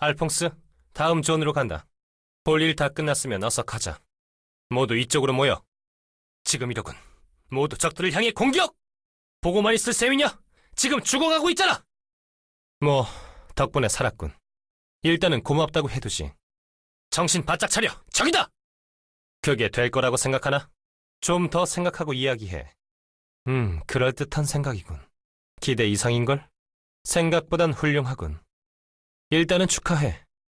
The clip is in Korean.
알퐁스, 다음 존으로 간다. 볼 일 다 끝났으면 어서 가자. 모두 이쪽으로 모여. 지금이로군. 모두 적들을 향해 공격! 보고만 있을 셈이냐? 지금 죽어가고 있잖아! 뭐, 덕분에 살았군. 일단은 고맙다고 해두지. 정신 바짝 차려! 적이다! 그게 될 거라고 생각하나? 좀 더 생각하고 이야기해. 음, 그럴듯한 생각이군. 기대 이상인걸? 생각보단 훌륭하군. 일단은 축하해.